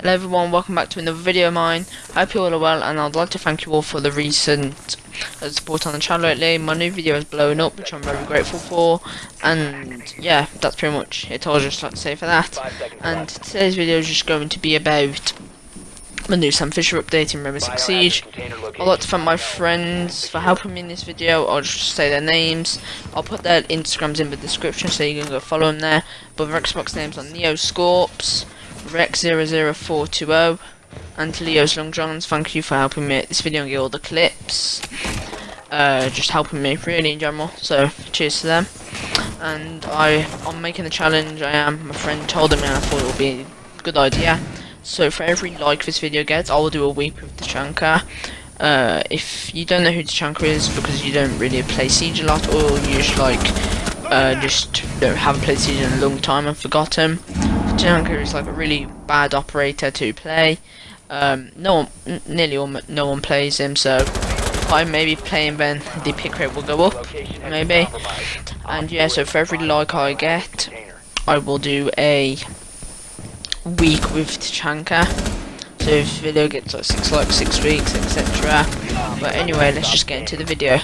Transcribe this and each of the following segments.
Hello everyone, welcome back to another video of mine. I hope you all are well and I'd like to thank you all for the recent uh, support on the channel lately. My new video is blowing up which I'm very grateful for and yeah, that's pretty much it all I'd just like to say for that. And today's video is just going to be about the new Sam Fisher update in Rainbow Six Siege. I'd like to thank my friends for helping me in this video. I'll just say their names. I'll put their Instagrams in the description so you can go follow them there. But their Xbox names are Neo Scorps. Rex00420 and Leo's Long Johns, thank you for helping me this video and get all the clips. Uh, just helping me really in general, so cheers to them. And I, I'm making the challenge, I am, my friend told me and I thought it would be a good idea. So for every like this video gets, I will do a week with Tachanka. Uh, if you don't know who the Tachanka is because you don't really play Siege a lot or you just like, uh, just don't haven't played Siege in a long time and forgot him. Tachanka is like a really bad operator to play. Um, no one, nearly all, no one plays him, so I may be playing then the pick rate will go up, maybe. And yeah, so for every like I get, I will do a week with Tachanka. So if the video gets like six likes, six weeks, etc. But anyway, let's just get into the video.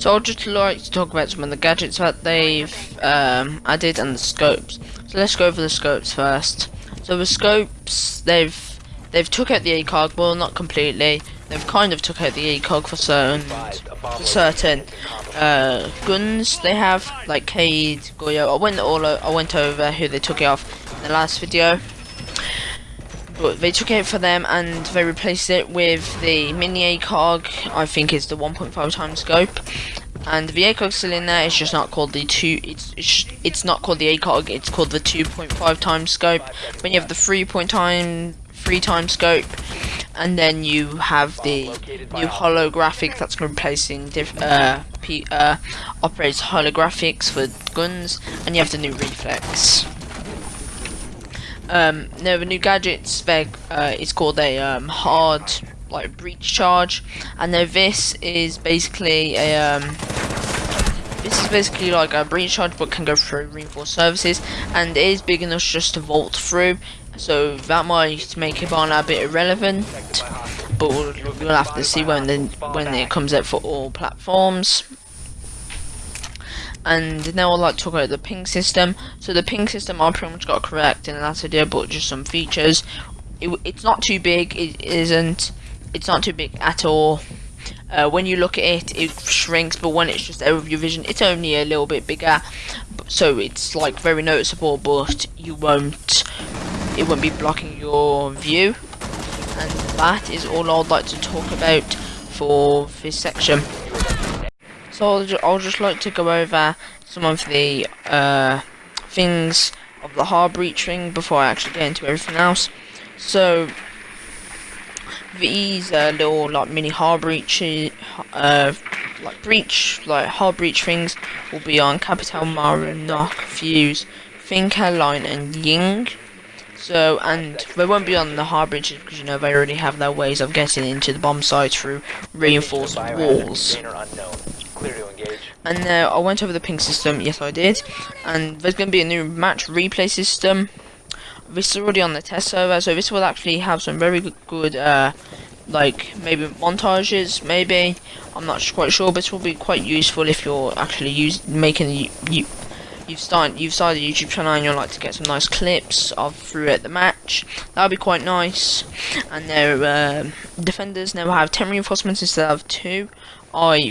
So I'd just like to talk about some of the gadgets that they've um, added and the scopes. So let's go over the scopes first. So the scopes, they've they've took out the ACOG, well not completely. They've kind of took out the ACOG for certain for certain uh, guns they have, like Kaid, Goyo. I went all I went over who they took it off in the last video. But they took it for them and they replaced it with the mini ACOG, I think it's the 1.5 times scope. And the ACOG still in there, it's just not called the 2, it's, it's, it's not called the ACOG, it's called the 2.5 times scope. When you have the 3 point time, 3 times scope, and then you have the new holographic that's replacing uh, uh, operates holographics for guns, and you have the new reflex. Um, no, the new gadget spec uh, is called a um, hard like breach charge, and now this is basically a um, this is basically like a breach charge, but can go through reinforced surfaces, and it is big enough just to vault through. So that might make on a bit irrelevant, but we'll, we'll have to see when the, when it comes out for all platforms and now I'd like to talk about the ping system. So the ping system I pretty much got correct in the last video, but just some features. It, it's not too big, it isn't, it's not too big at all. Uh, when you look at it, it shrinks, but when it's just out of your vision, it's only a little bit bigger. So it's like very noticeable, but you won't, it won't be blocking your view. And that is all I'd like to talk about for this section. So I'll, ju I'll just like to go over some of the uh, things of the hard breach ring before I actually get into everything else. So these uh, little like mini hard breach, uh, like breach, like hard breach things will be on Capitão, Mara, Nøkk, Fuse, Thinker, Lion, and Ying. So, and they won't be on the hard breachers because you know they already have their ways of getting into the bomb site through reinforced walls. And uh, I went over the ping system, yes I did. And there's going to be a new match replay system. This is already on the test server, so this will actually have some very good, uh, like maybe montages, maybe. I'm not quite sure, but this will be quite useful if you're actually use, making you, you you've started you've started a YouTube channel and you'd like to get some nice clips of throughout the match. That would be quite nice. And their uh, defenders now have 10 reinforcements instead of 2. I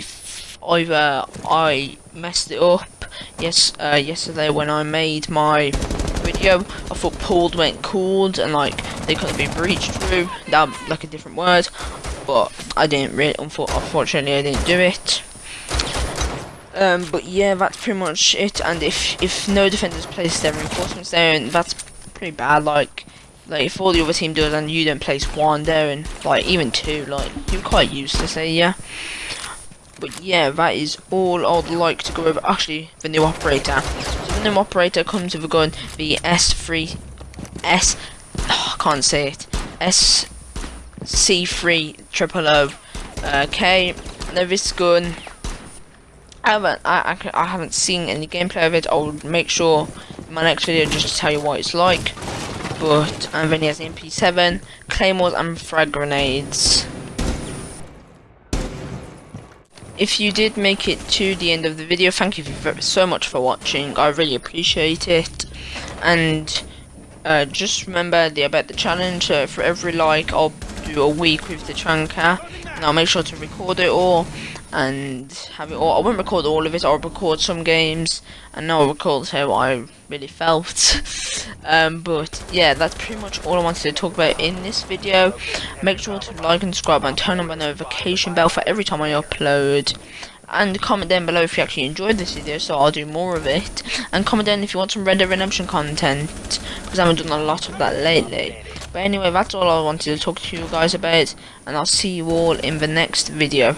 either I messed it up yes uh, yesterday when I made my video I thought pulled went cooled and like they could have been breached through that like a different word but I didn't really unfortunately I didn't do it. Um, but yeah that's pretty much it and if if no defenders place their reinforcements there and that's pretty bad like like if all the other team does and you don't place one there and like even two like you're quite useless there yeah but yeah, that is all I'd like to go over. Actually, the new operator. So the new operator comes with a gun, the S3, S, oh, I can't say it, SC3 triple O. Okay, now this gun, I haven't, I, I, I haven't seen any gameplay of it. I'll make sure in my next video just to tell you what it's like. but and then he has the MP7, claymores and frag grenades. If you did make it to the end of the video, thank you so much for watching. I really appreciate it. And uh, just remember the about the challenge. Uh, for every like, I'll do a week with Tachanka, and I'll make sure to record it all and have it all. I won't record all of it. I'll record some games, and I'll record how I really felt. um, but yeah, that's pretty much all I wanted to talk about in this video. Make sure to like and subscribe and turn on my notification bell for every time I upload. And comment down below if you actually enjoyed this video, so I'll do more of it. And comment down if you want some Red Dead Redemption content, because I haven't done a lot of that lately. But anyway, that's all I wanted to talk to you guys about, and I'll see you all in the next video.